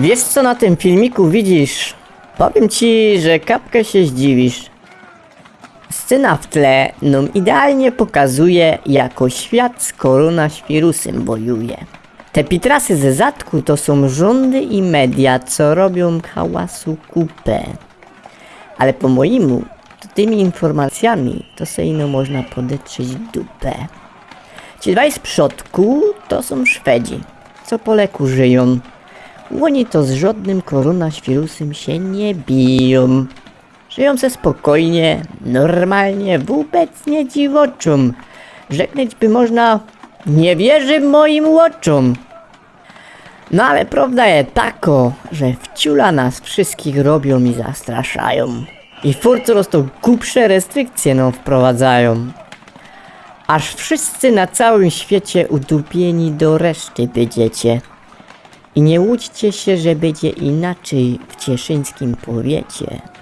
Wiesz co na tym filmiku widzisz? Powiem ci, że kapkę się zdziwisz. Scena w tle nam idealnie pokazuje, jako świat z koronawirusem wojuje. Te pitrasy ze zatku to są rządy i media, co robią hałasu kupę. Ale po mojemu, to tymi informacjami to se ino można podetrzeć dupę. Ci dwaj z przodku to są Szwedzi, co po leku żyją. Oni to z żadnym koronawirusem się nie biją. Żyją se spokojnie, normalnie, wobec nie dziwoczą. Rzeknąć by można, nie wierzy moim oczom. No ale prawda jest tako, że wciula nas wszystkich robią i zastraszają. I furt coraz to głupsze restrykcje nam wprowadzają. Aż wszyscy na całym świecie udupieni do reszty będziecie. I nie łudźcie się, że będzie inaczej w cieszyńskim powiecie.